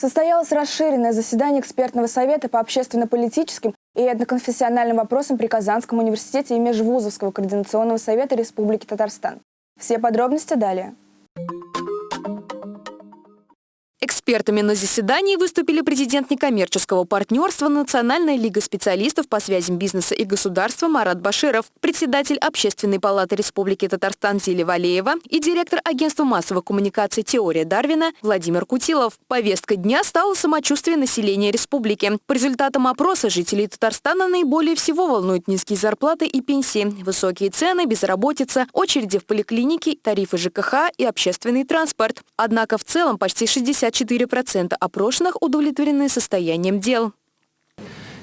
Состоялось расширенное заседание экспертного совета по общественно-политическим и этноконфессиональным вопросам при Казанском университете и Межвузовского координационного совета Республики Татарстан. Все подробности далее. Экспертами на заседании выступили президент некоммерческого партнерства Национальная лига специалистов по связям бизнеса и государства Марат Баширов, председатель Общественной палаты Республики Татарстан Зили Валеева и директор агентства массовых коммуникаций «Теория Дарвина» Владимир Кутилов. Повестка дня стала самочувствие населения республики. По результатам опроса жителей Татарстана наиболее всего волнуют низкие зарплаты и пенсии, высокие цены, безработица, очереди в поликлинике, тарифы ЖКХ и общественный транспорт. Однако в целом почти 60 54% опрошенных удовлетворены состоянием дел.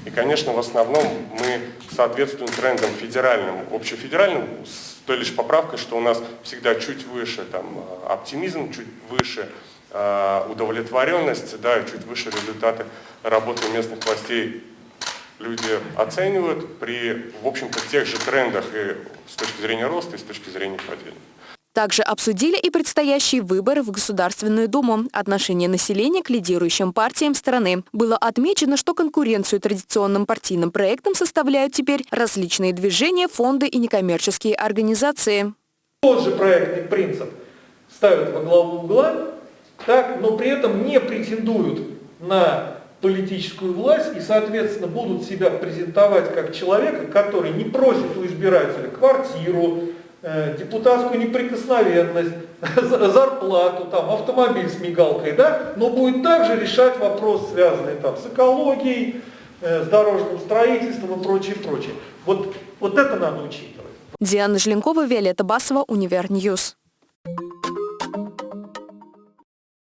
И, конечно, в основном мы соответствуем трендам федеральным, общефедеральным, с той лишь поправкой, что у нас всегда чуть выше там, оптимизм, чуть выше э, удовлетворенность, да, чуть выше результаты работы местных властей люди оценивают при, в общем-то, тех же трендах и с точки зрения роста, и с точки зрения падения. Также обсудили и предстоящие выборы в Государственную Думу, отношение населения к лидирующим партиям страны. Было отмечено, что конкуренцию традиционным партийным проектам составляют теперь различные движения, фонды и некоммерческие организации. Тот же проектный принцип ставят во главу угла, так, но при этом не претендуют на политическую власть и, соответственно, будут себя презентовать как человека, который не просит у избирателя квартиру, депутатскую неприкосновенность, зарплату, там, автомобиль с мигалкой, да, но будет также решать вопрос, связанный там, с экологией, э, с дорожным строительством и прочее, прочее. Вот, вот это надо учитывать. Диана Желенкова, Виолетта Басова, Универ News.